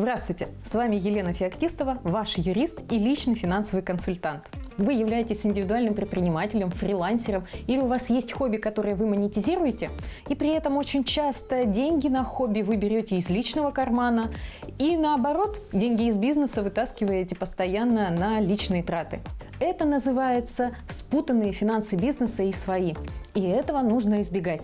Здравствуйте! С вами Елена Феоктистова, ваш юрист и личный финансовый консультант. Вы являетесь индивидуальным предпринимателем, фрилансером или у вас есть хобби, которое вы монетизируете, и при этом очень часто деньги на хобби вы берете из личного кармана и наоборот, деньги из бизнеса вытаскиваете постоянно на личные траты. Это называется спутанные финансы бизнеса и свои, и этого нужно избегать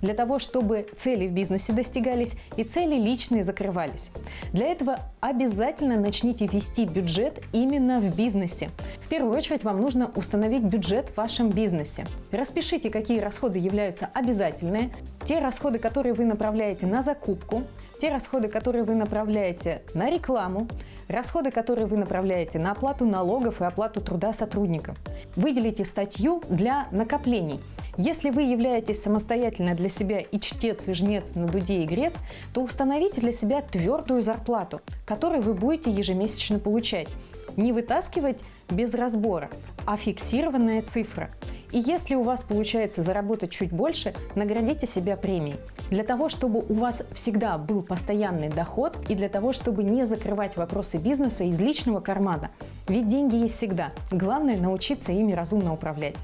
для того, чтобы цели в бизнесе достигались и цели личные закрывались. Для этого обязательно начните вести бюджет именно в бизнесе. В первую очередь вам нужно установить бюджет в вашем бизнесе. Распишите, какие расходы являются обязательные, те расходы, которые вы направляете на закупку, те расходы, которые вы направляете на рекламу, расходы, которые вы направляете на оплату налогов и оплату труда сотрудников. Выделите статью для накоплений – если вы являетесь самостоятельно для себя и чтец, и жнец на дуде и грец, то установите для себя твердую зарплату, которую вы будете ежемесячно получать. Не вытаскивать без разбора, а фиксированная цифра. И если у вас получается заработать чуть больше, наградите себя премией. Для того, чтобы у вас всегда был постоянный доход и для того, чтобы не закрывать вопросы бизнеса из личного кармана. Ведь деньги есть всегда. Главное научиться ими разумно управлять.